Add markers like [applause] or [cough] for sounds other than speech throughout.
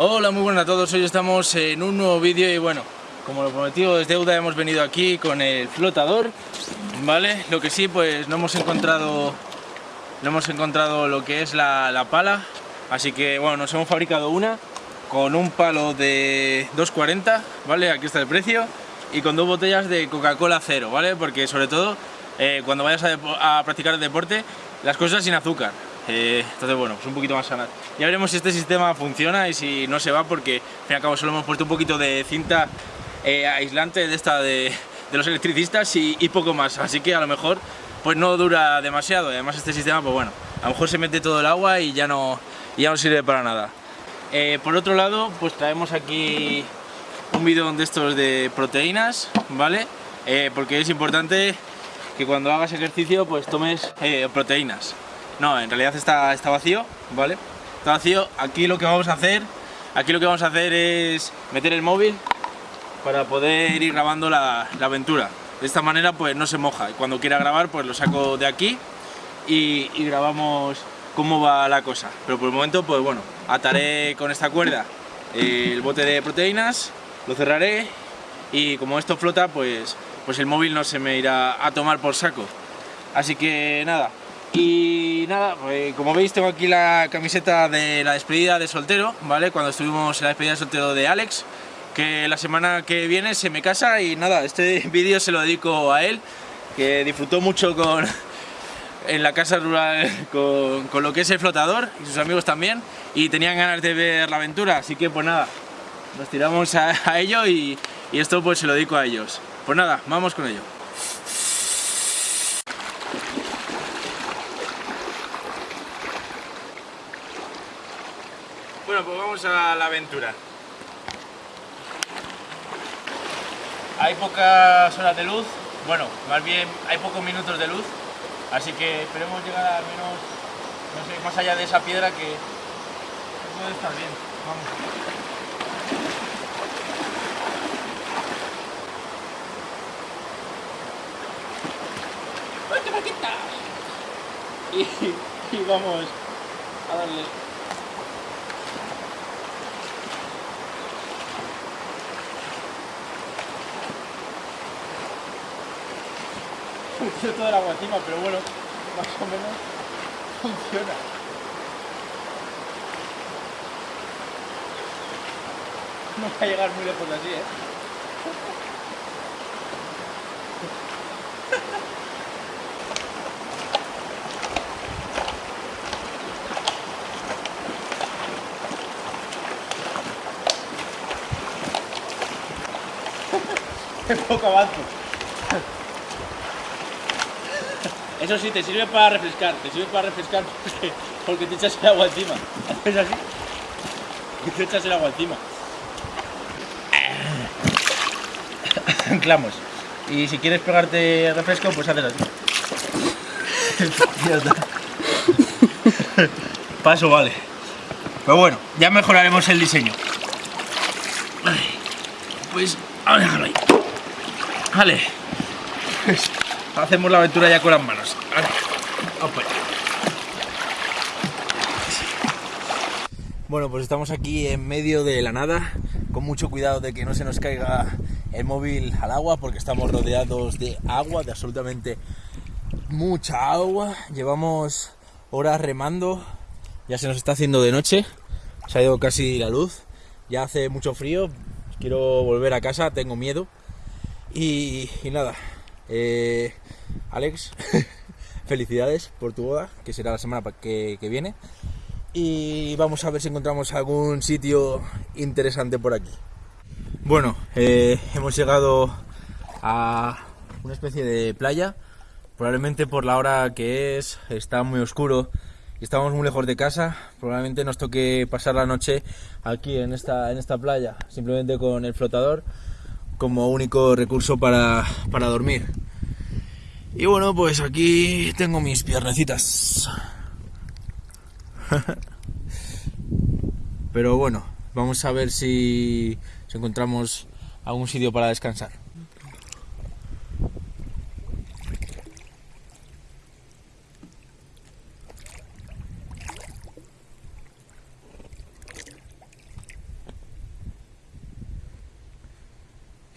Hola, muy buenas a todos. Hoy estamos en un nuevo vídeo y bueno, como lo prometido es deuda, hemos venido aquí con el flotador, ¿vale? Lo que sí, pues no hemos encontrado, no hemos encontrado lo que es la, la pala, así que bueno, nos hemos fabricado una con un palo de 2.40, ¿vale? Aquí está el precio y con dos botellas de Coca-Cola cero, ¿vale? Porque sobre todo eh, cuando vayas a, a practicar el deporte, las cosas sin azúcar, eh, entonces bueno, pues un poquito más sanas. Ya veremos si este sistema funciona y si no se va porque al fin y al cabo solo hemos puesto un poquito de cinta eh, aislante de esta de, los electricistas y, poco más, así que a lo mejor pues no dura demasiado, además este sistema pues bueno, a lo mejor se mete todo el agua y ya no, ya no sirve para nada. Eh, por otro lado, pues traemos aquí un bidón de estos de proteínas, ¿vale? porque es importante que cuando hagas ejercicio pues tomes proteínas. No, en realidad está, está vacío, ¿vale? Está vacío. Aquí lo que vamos a hacer, aquí lo que vamos a hacer es meter el móvil para poder ir grabando la, aventura. De esta manera pues no se moja. Y cuando quiera grabar pues lo saco de aquí y, grabamos cómo va la cosa. Pero por el momento pues bueno, ataré con esta cuerda el bote de proteínas, lo cerraré y como esto flota pues, pues el móvil no se me irá a tomar por saco. Así que nada, y nada, pues, como veis tengo aquí la camiseta de la despedida de soltero, ¿vale? Cuando estuvimos en la despedida de soltero de Alex, que la semana que viene se me casa y nada, este [laughs] vídeo se lo dedico a él, que disfrutó mucho con, [laughs] en la casa rural con, lo que es el flotador y sus amigos también, y tenían ganas de ver la aventura, así que pues nada, nos tiramos a, ello y, y esto pues se lo dedico a ellos. Pues nada, vamos con ello. Bueno, pues vamos a la aventura. Hay pocas horas de luz, bueno, más bien hay pocos minutos de luz, así que esperemos llegar al menos, no sé, más allá de esa piedra que, puede estar bien. Vamos. Y, y vamos a darle Yo todo el agua encima, pero bueno, más o menos funciona. No va a llegar muy lejos así, ¿eh? Qué [laughs] poco avanzo. Eso sí, te sirve para refrescar, te sirve para refrescar porque, te echas el agua encima. [laughs] Haces así y te echas el agua encima. [coughs] Anclamos. Y si quieres pegarte refresco, pues haces así. [laughs] [laughs] Paso vale. Pero bueno, ya mejoraremos el diseño. Pues, a dejarlo ahí. Vale. Hacemos la aventura ya con las manos. Bueno, pues estamos aquí en medio de la nada, con mucho cuidado de que no se nos caiga el móvil al agua, porque estamos rodeados de agua, de absolutamente mucha agua. Llevamos horas remando, ya se nos está haciendo de noche, se ha ido casi la luz, ya hace mucho frío, quiero volver a casa, tengo miedo. Y, y nada, eh, Alex, [laughs] felicidades por tu boda, que será la semana que, viene. Y vamos a ver si encontramos algún sitio interesante por aquí. Bueno, eh, hemos llegado a una especie de playa. Probablemente por la hora que es, está muy oscuro y estamos muy lejos de casa. Probablemente nos toque pasar la noche aquí en esta, en esta playa, simplemente con el flotador como único recurso para, para dormir. Y bueno, pues aquí tengo mis piernecitas. [laughs] Pero bueno, vamos a ver si, si encontramos algún sitio para descansar.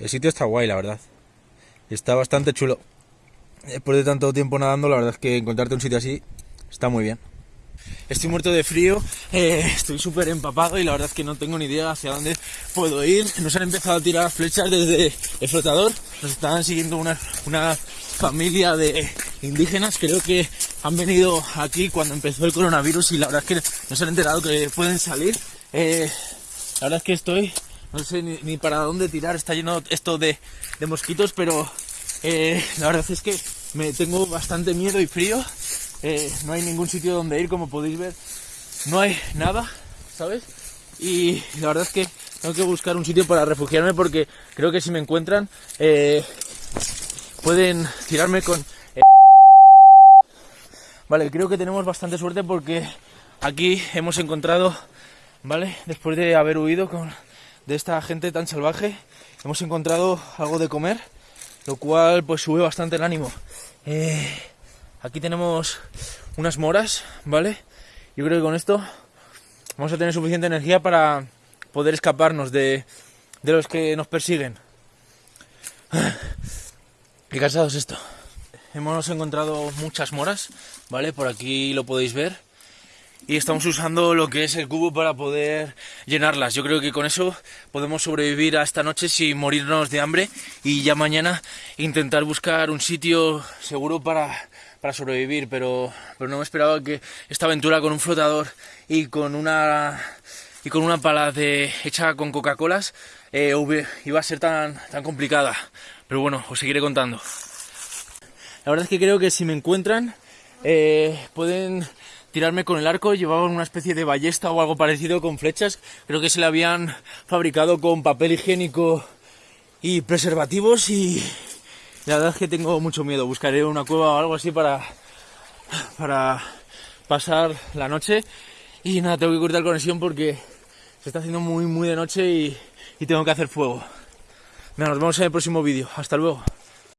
El sitio está guay, la verdad. Está bastante chulo. Después de tanto tiempo nadando, la verdad es que encontrarte un sitio así está muy bien. Estoy muerto de frío, [laughs] eh, estoy súper empapado y la verdad es que no tengo ni idea hacia dónde puedo ir. Nos han empezado a tirar flechas desde el flotador, nos estaban siguiendo una, una familia de indígenas, creo que han venido aquí cuando empezó el coronavirus y la verdad es que nos han enterado que pueden salir. Eh, la verdad es que estoy, no sé ni, para dónde tirar, está lleno esto de, mosquitos, pero eh, la verdad es que me tengo bastante miedo y frío. Eh, no hay ningún sitio donde ir, como podéis ver. No hay nada, ¿sabes? Y la verdad es que tengo que buscar un sitio para refugiarme porque creo que si me encuentran eh, pueden tirarme con... Vale, creo que tenemos bastante suerte porque aquí hemos encontrado, ¿vale? Después de haber huido con, de esta gente tan salvaje, hemos encontrado algo de comer, lo cual pues sube bastante el ánimo. Eh, Aquí tenemos unas moras, ¿vale? Yo creo que con esto vamos a tener suficiente energía para poder escaparnos de, de los que nos persiguen. Qué cansado es esto. Hemos encontrado muchas moras, ¿vale? Por aquí lo podéis ver. Y estamos usando lo que es el cubo para poder llenarlas. Yo creo que con eso podemos sobrevivir a esta noche sin morirnos de hambre y ya mañana intentar buscar un sitio seguro para para sobrevivir, pero, pero no me esperaba que esta aventura con un flotador y con una y con una pala de, hecha con Coca-Colas eh, iba a ser tan, tan complicada. Pero bueno, os seguiré contando. La verdad es que creo que si me encuentran eh, pueden tirarme con el arco. Llevaban una especie de ballesta o algo parecido con flechas. Creo que se la habían fabricado con papel higiénico y preservativos y, la verdad es que tengo mucho miedo. Buscaré una cueva o algo así para, para pasar la noche. Y nada, tengo que cortar conexión porque se está haciendo muy, muy de noche y, y tengo que hacer fuego. nos vemos en el próximo vídeo. Hasta luego.